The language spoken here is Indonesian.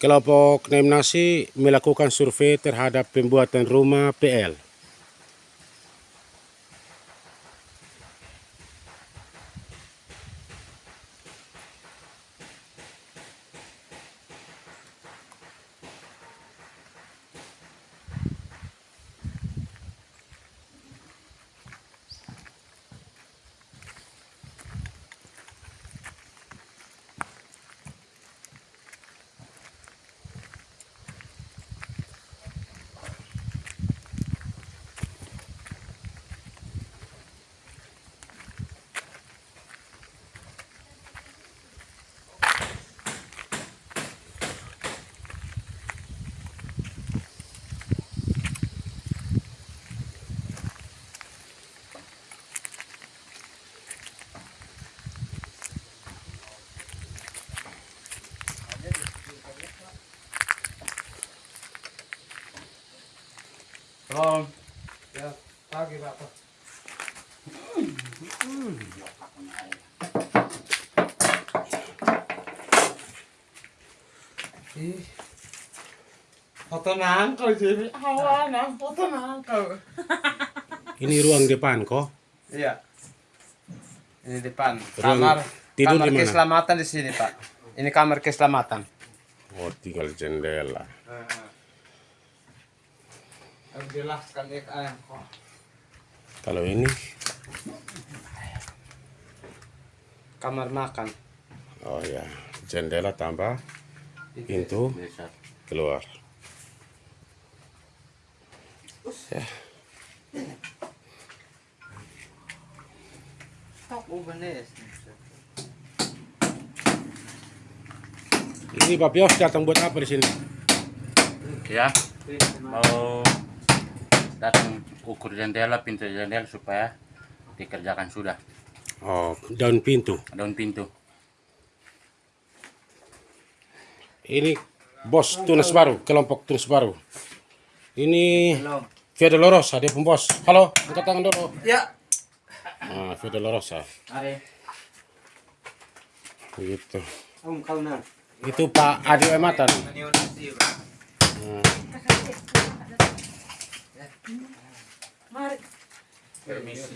Kelompok Nemnasi melakukan survei terhadap pembuatan rumah PL. Belum. Ya, pagi Bapak. Ih. Foto nangkau jadi awan, ah, foto nangkau. Ini ruang depan kok. Iya. Ini depan. Ruang Kamar tidur kamar keselamatan di sini, Pak. Ini kamar keselamatan. Oh, tinggal jendela. Kalau ini, Kamar makan. oh ya, jendela tambah pintu keluar. Ya, ini Pak Pios datang buat apa di sini? ya. Mau datang ukur jendela pintu jendela supaya dikerjakan sudah Oh, daun pintu. daun pintu Ini bos Tunas Baru, kelompok Tunas Baru. Ini Via Dolorosa, dia pembos. Halo, angkat tangan dulu. Ya. Ah, Via Dolorosa. Are. Begitu. Itu Pak Adi Ematan. Permisi.